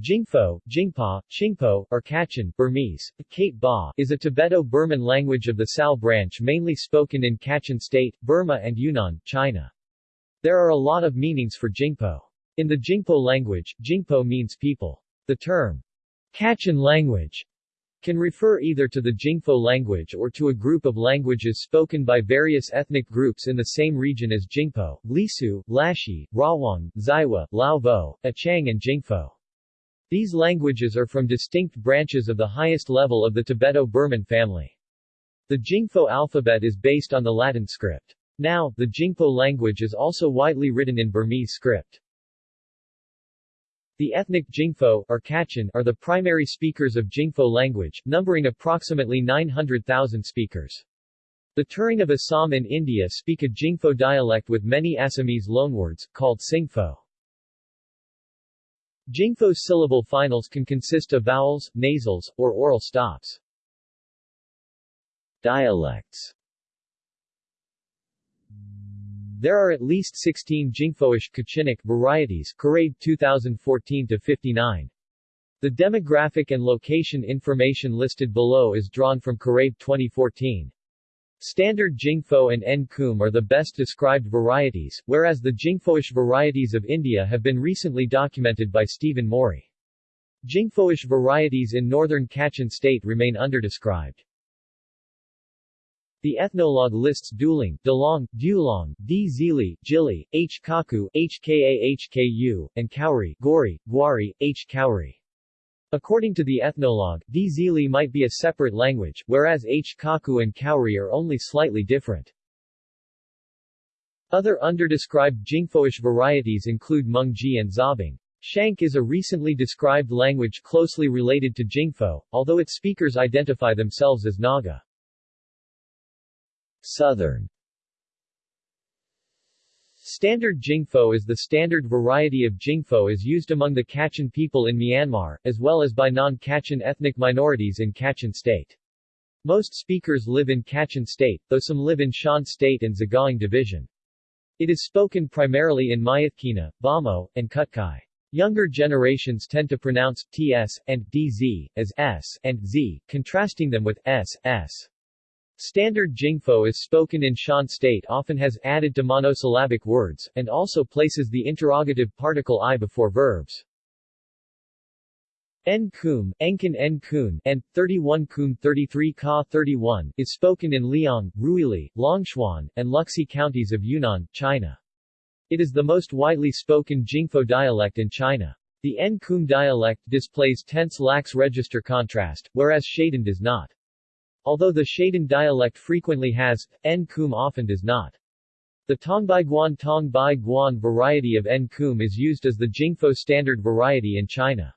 Jingpho, Jingpa, Qingpo, or Kachin, Burmese, Kate Ba, is a Tibeto-Burman language of the Sal branch mainly spoken in Kachin State, Burma and Yunnan, China. There are a lot of meanings for Jingpo. In the Jingpo language, Jingpo means people. The term, Kachin language, can refer either to the Jingpo language or to a group of languages spoken by various ethnic groups in the same region as Jingpo, Lisu, Lashi, Rawang, Zaiwa, Laovo, Achang and Jingpho. These languages are from distinct branches of the highest level of the Tibeto-Burman family. The Jingpho alphabet is based on the Latin script. Now, the Jingpo language is also widely written in Burmese script. The ethnic Jingpho, or Kachin, are the primary speakers of Jingpho language, numbering approximately 900,000 speakers. The Turung of Assam in India speak a Jingpho dialect with many Assamese loanwords, called Singpho. Jingpho syllable finals can consist of vowels, nasals, or oral stops. Dialects there are at least 16 Jingphoish Kachinic varieties Kurabe 2014-59. The demographic and location information listed below is drawn from Kurabe 2014. Standard Jingpho and Nkum are the best described varieties, whereas the Jingphoish varieties of India have been recently documented by Stephen Morey. Jingphoish varieties in northern Kachin state remain underdescribed. The ethnologue lists Duling, Dalong, Dulong, D. Zili, Jili, H. Kaku, HKA HKU, and Kauri, Gori, Gwari, H. Kauri. According to the ethnologue, D. Zili might be a separate language, whereas H. Kaku and Kauri are only slightly different. Other underdescribed Jingphoish varieties include Mungji and Zabing. Shanke is a recently described language closely related to Jingpho, although its speakers identify themselves as Naga. Southern Standard Jingpho is the standard variety of Jingpho is used among the Kachin people in Myanmar, as well as by non-Kachin ethnic minorities in Kachin state. Most speakers live in Kachin state, though some live in Shan state and Sagaing division. It is spoken primarily in Myitkyina, Bhamo, and Kutkai. Younger generations tend to pronounce ts and dz as s and z, contrasting them with s, s. Standard Jingpho is spoken in Shan state often has added to monosyllabic words, and also places the interrogative particle i before verbs. N Kum, Enkin N Kun, and 31 Kun 33 Ka 31 is spoken in Liang, Ruili, Longchuan, and Luxi counties of Yunnan, China. It is the most widely spoken Jingpho dialect in China. The N Kum dialect displays tense lax register contrast, whereas Shaden does not. Although the Shaden dialect frequently has, N Kum often does not. The Tongbai Guan Tongbai Guan variety of N Kum is used as the Jingpho standard variety in China.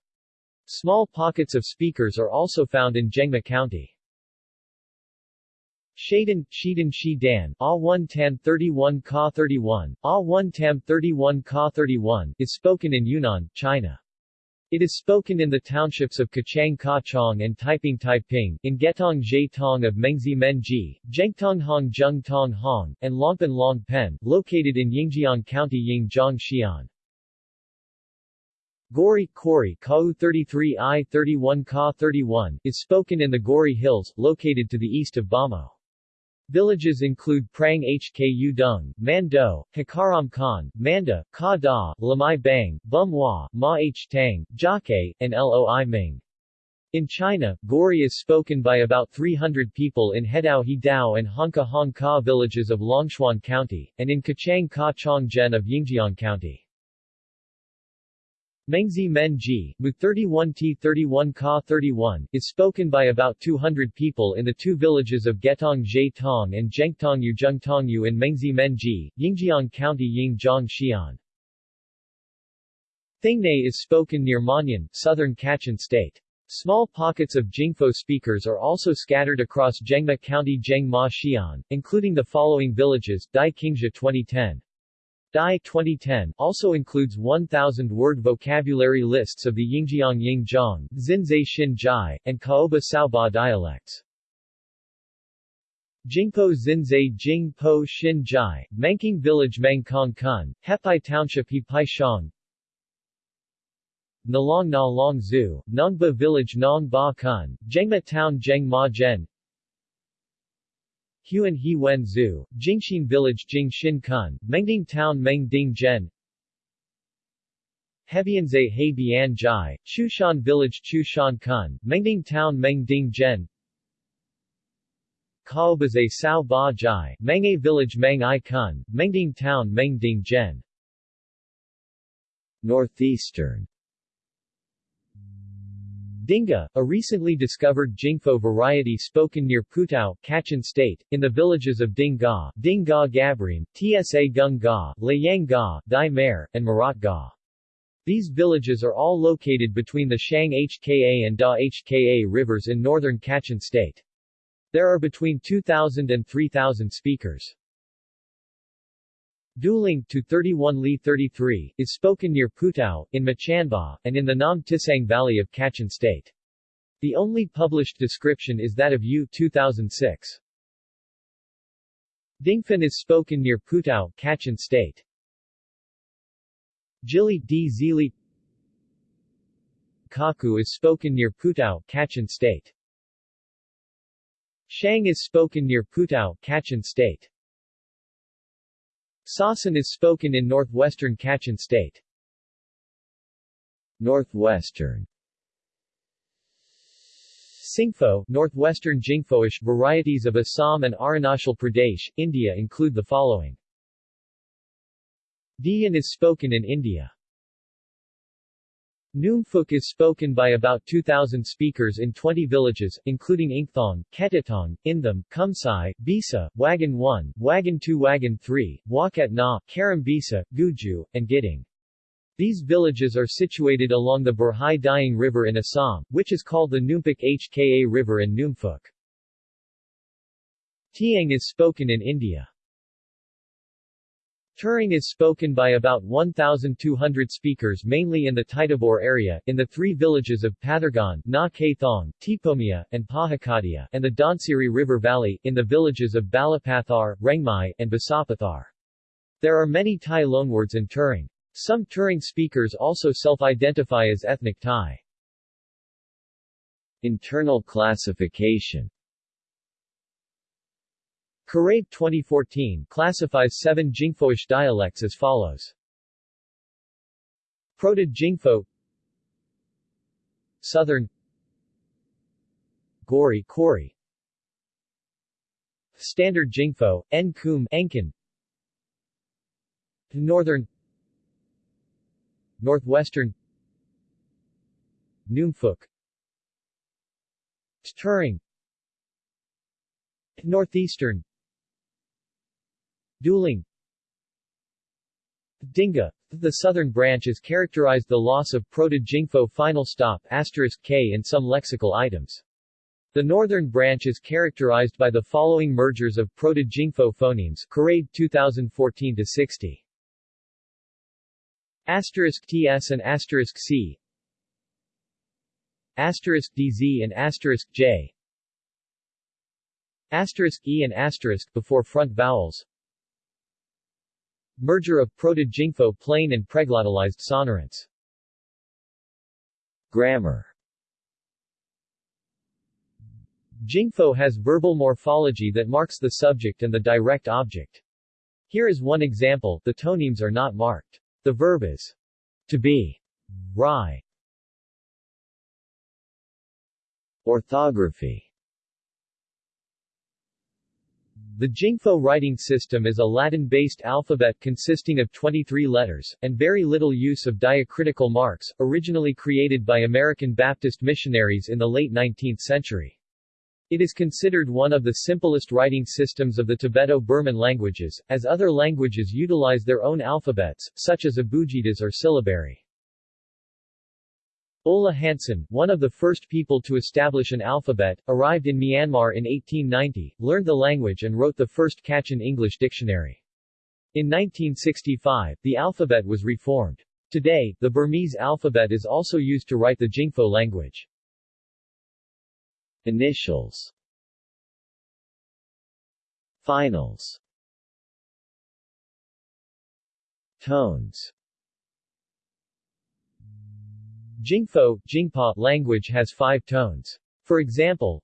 Small pockets of speakers are also found in Zhengma County. Shaden, Shidan Shi Dan, A 1 Tam 31 Ka 31, A 1 Tam 31 Ka 31, is spoken in Yunnan, China. It is spoken in the townships of Kachang Ka Chong and Taiping Taiping, in Getong Zhe Tong of Mengzi Menji, Zhengtong Hong Zheng Tong Hong, and Longpan Long Pen, located in Yingjiang County Yingjiang Xi'an. Gori, Kori, Kau 33 I 31 Ka 31, is spoken in the Gori Hills, located to the east of Bhamo. Villages include Prang Hku Dung, Mando, Hikaram Khan, Manda, Ka Da, Lamai Bang, Bum Hua, Ma H Tang, Jake, and Loi Ming. In China, Gori is spoken by about 300 people in Hedao Hidao and Honka Hong Ka villages of Longchuan County, and in Kachang Ka Chong Zhen of Yingjiang County. Mengzi Menji, Mu 31T 31 Ka 31, is spoken by about 200 people in the two villages of Getong Zhe Tong and Zhengtongyu Zhengtongyu in Mengzi Menji, Yingjiang County Yingjiang Xi'an. Thingnay is spoken near Manyan, southern Kachin state. Small pockets of Jingpho speakers are also scattered across Zhengma County Zhengma Xi'an, including the following villages, Dai Qingxia 2010. Dai 2010 also includes 1,000-word vocabulary lists of the Yingjiang Yingjiang, Xinzai Xin Jai, and Kaoba Saoba dialects. Jingpo Xinzai Jingpo Xin Jai, Manking Village Mangkong Kun, Hepai Township Hepai Shang Nalong Na Long Zu, Nongba Village Nong Ba Kun, Jengma Town Jeng Ma Gen Huan He Wen Zu, Jingxin Village Jing Shin Kun, Mengding Town Meng Ding Gen Hebianze He Bian Jai, Chushan Village Chushan Kun, Mengding Town Meng Ding Gen Kaobaze Sao Ba Jai, Mengay Village Meng I Kun, Mengding Town Meng Ding Gen Northeastern Dinga, a recently discovered Jingpho variety spoken near Putao, Kachin State, in the villages of Ding Ga, Ding Gabrim, Tsa Gung Ga, Layang Ga, Dai Mer, and Marat Ga. These villages are all located between the Shang Hka and Da Hka rivers in northern Kachin State. There are between 2,000 and 3,000 speakers. Duling to 31 Li 33 is spoken near Putao, in Machanba, and in the Nam Tisang Valley of Kachin State. The only published description is that of U 2006. Dingfen is spoken near Putao, Kachin State. Jili D. Zili Kaku is spoken near Putao, Kachin State. Shang is spoken near Putao, Kachin State. Sasan is spoken in northwestern Kachin State. Northwestern Singpho, northwestern Jingphoish varieties of Assam and Arunachal Pradesh, India include the following. Dian is spoken in India. Noonphuk is spoken by about 2,000 speakers in 20 villages, including Ingthong, Ketitong, Intham, Kumsai, Bisa, Wagan 1, Wagan 2 Wagan 3, Wakat Na, Karambisa, Guju, and Gidding. These villages are situated along the Burhi Dihing River in Assam, which is called the Noonphuk Hka River in Noonphuk. Tiang is spoken in India. Turung is spoken by about 1,200 speakers mainly in the Titavur area, in the three villages of Pathargan, Na Kathong, Tipomia, and Pahakadia, and the Donsiri River Valley, in the villages of Balapathar, Rengmai, and Basapathar. There are many Thai loanwords in Turung. Some Turung speakers also self-identify as ethnic Thai. Internal classification Kurabe 2014 classifies seven Jingphoish dialects as follows. Proto-Jingpho Southern Gori Kori. Standard Jingpho, En Kum Enkin. Northern Northwestern. Noonphuk Turung Northeastern Duling Dinga. The southern branch is characterized by the loss of Proto-Jingpho final stop k in some lexical items. The northern branch is characterized by the following mergers of Proto-Jingpho phonemes Kurabe 2014-60. Asterisk TS and asterisk C Asterisk DZ and asterisk J Asterisk E and asterisk before front vowels Merger of Proto-Jingpho plain and preglottalized sonorants. Grammar Jingpho has verbal morphology that marks the subject and the direct object. Here is one example, the tonemes are not marked. The verb is to be, rai. Orthography the Jingpho writing system is a Latin-based alphabet consisting of 23 letters, and very little use of diacritical marks, originally created by American Baptist missionaries in the late 19th century. It is considered one of the simplest writing systems of the Tibeto-Burman languages, as other languages utilize their own alphabets, such as abugidas or syllabary. Ola Hanson, one of the first people to establish an alphabet, arrived in Myanmar in 1890, learned the language and wrote the first Kachin English dictionary. In 1965, the alphabet was reformed. Today, the Burmese alphabet is also used to write the Jingpho language. Initials Finals Tones Jingpo Jingpa language has five tones. For example,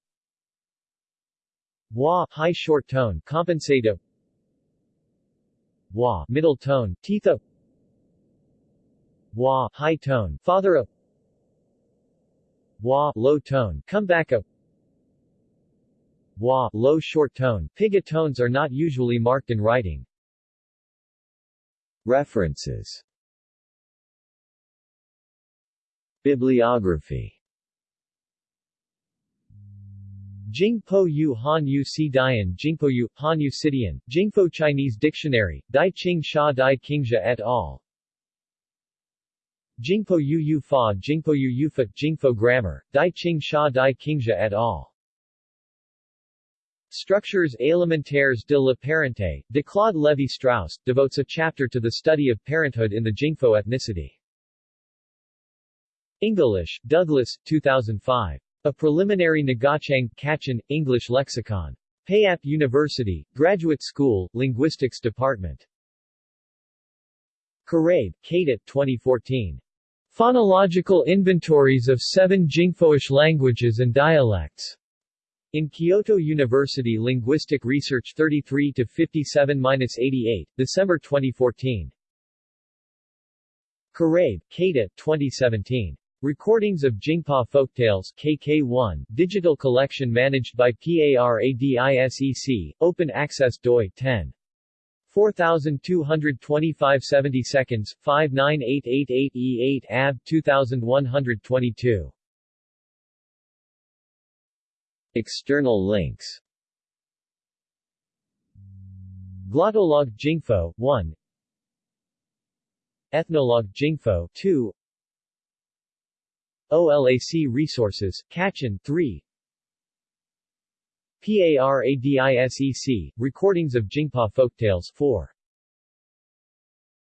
Wa high short tone compensata Wa middle tone titha Wa high tone father of Wa low tone comeback Wa low short tone piga tones are not usually marked in writing. References Bibliography Jingpo Yu Han Yu Si Dian Jingpo Yu, Han Yu Sidian, Jingpo Chinese Dictionary, Dai Qing Sha Dai Qingxia et al. Jingpo Yu Yu Fa Jingpo Yu Yufa Jingpo Grammar, Dai Qing Sha Dai Qingxia et al. Structures élémentaires de la parenté, de Claude Lévi-Strauss, devotes a chapter to the study of parenthood in the Jingpo ethnicity. English, Douglas, 2005. A Preliminary Ngachang, Kachin, English Lexicon. Payap University, Graduate School, Linguistics Department. Kurabe, Kate 2014. Phonological Inventories of Seven Jingpoish Languages and Dialects. In Kyoto University Linguistic Research 33 to 57-88, December 2014. Kurabe, Kate 2017. Recordings of Jingpa Folktales KK1, digital collection managed by PARADISEC, open access doi 10. 4225 70 seconds, 59888E8 AB 2122. External links Glottolog Jingpo 1 Ethnologue Jingpo 2 OLAC Resources, Kachin 3 PARADISEC, Recordings of Jingpa Folktales 4